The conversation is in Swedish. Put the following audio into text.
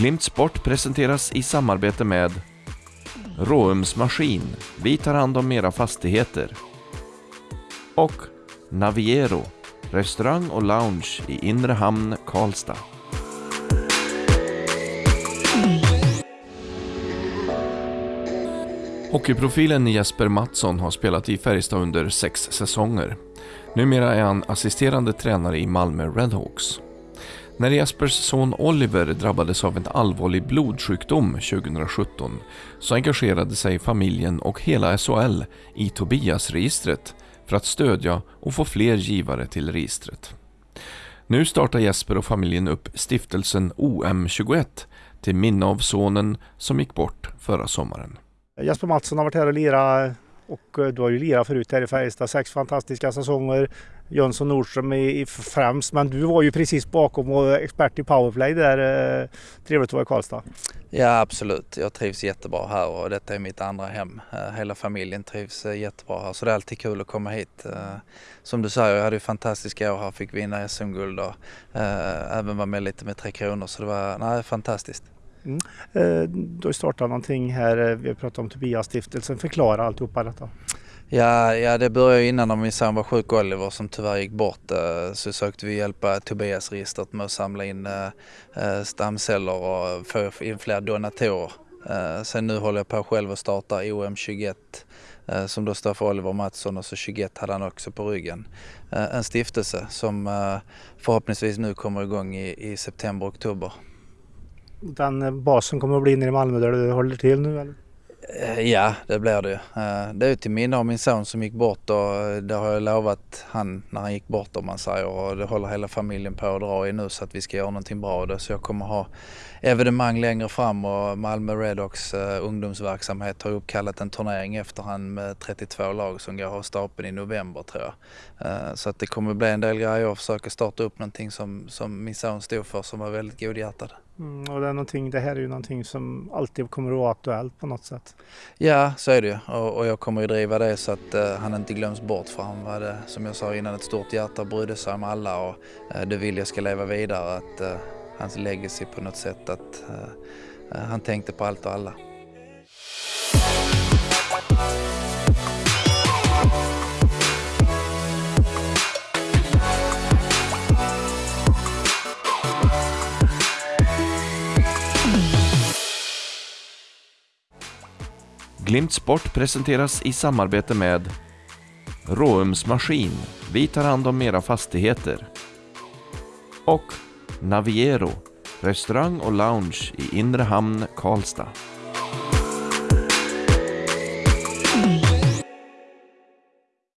Glimt Sport presenteras i samarbete med Råums Maskin. Vi tar hand om era fastigheter. Och Naviero. Restaurang och lounge i Inre Hamn, Karlstad. Hockeyprofilen Jesper Mattsson har spelat i Färjestad under sex säsonger. Numera är han assisterande tränare i Malmö Redhawks. När Jespers son Oliver drabbades av en allvarlig blodsjukdom 2017 så engagerade sig familjen och hela SHL i Tobias-registret för att stödja och få fler givare till registret. Nu startar Jesper och familjen upp stiftelsen OM21 till minne av sonen som gick bort förra sommaren. Jesper Mattsson har varit här och lirat och eh, du har ju lirat förut här i Färjestad. Sex fantastiska säsonger. Jönsson Nordström i, främst, men du var ju precis bakom och expert i powerplay där. Trevligt att vara i Karlstad. Ja absolut, jag trivs jättebra här och detta är mitt andra hem. Eh, hela familjen trivs eh, jättebra här så det är alltid kul att komma hit. Som du säger, jag hade ju fantastiska år här, fick vinna SM-guld och även vara med lite med Tre Kronor så det var nej, fantastiskt. Mm. Eh, du har startat någonting här, vi har pratat om Tobias-stiftelsen. Förklara alltihopa detta. Ja, ja, det började innan när min son var sjuk Oliver som tyvärr gick bort. Eh, så sökte vi hjälpa eh, Tobias-registret med att samla in stamceller och få in fler donatorer. Sen nu håller jag på själv och starta OM21 som då står för Oliver Mattsson och så 21 hade han också på ryggen. En stiftelse som förhoppningsvis nu kommer igång i, i september-oktober den basen kommer att bli nere i Malmö där du håller till nu eller? Eh, ja, det blir det. Eh, det är till minne av min son som gick bort och eh, det har jag lovat han när han gick bort om man säger och det håller hela familjen på att dra i nu så att vi ska göra någonting bra av det. Så jag kommer ha evenemang längre fram och Malmö Redox ungdomsverksamhet har uppkallat en turnering efter han med 32 lag som går av stapeln i november tror jag. Så att det kommer bli en del grejer och försöka starta upp någonting som, som min son stod för som var väldigt godhjärtad. Mm, och det, är någonting, det här är ju någonting som alltid kommer att vara aktuellt på något sätt. Ja, så är det ju. Och, och jag kommer ju driva det så att eh, han inte glöms bort för han var det, som jag sa innan, ett stort hjärta och brydde sig om alla och eh, det vill jag ska leva vidare. Att, eh, hans legacy på något sätt att eh, eh, han tänkte på allt och alla. Glimt Sport presenteras i samarbete med Råums Maskin. Vi tar hand om era fastigheter. Och Naviero. Restaurang och lounge i Inre Hamn, Karlstad.